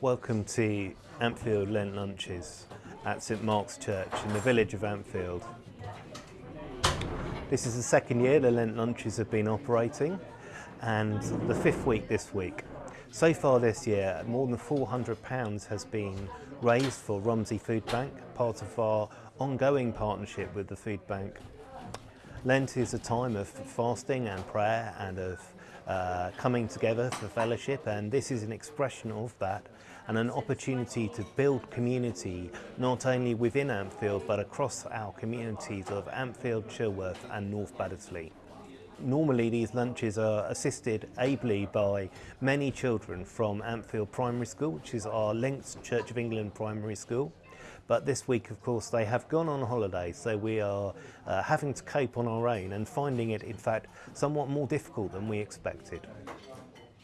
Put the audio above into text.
Welcome to Ampfield Lent Lunches at St Mark's Church in the village of Ampfield. This is the second year the Lent Lunches have been operating and the fifth week this week. So far this year, more than £400 has been raised for Romsey Food Bank, part of our ongoing partnership with the Food Bank. Lent is a time of fasting and prayer and of uh, coming together for fellowship and this is an expression of that and an opportunity to build community not only within Ampfield but across our communities of Ampfield, Chilworth and North Baddesley. Normally these lunches are assisted ably by many children from Ampfield Primary School, which is our linked Church of England primary school. But this week, of course, they have gone on holiday, so we are uh, having to cope on our own and finding it, in fact, somewhat more difficult than we expected.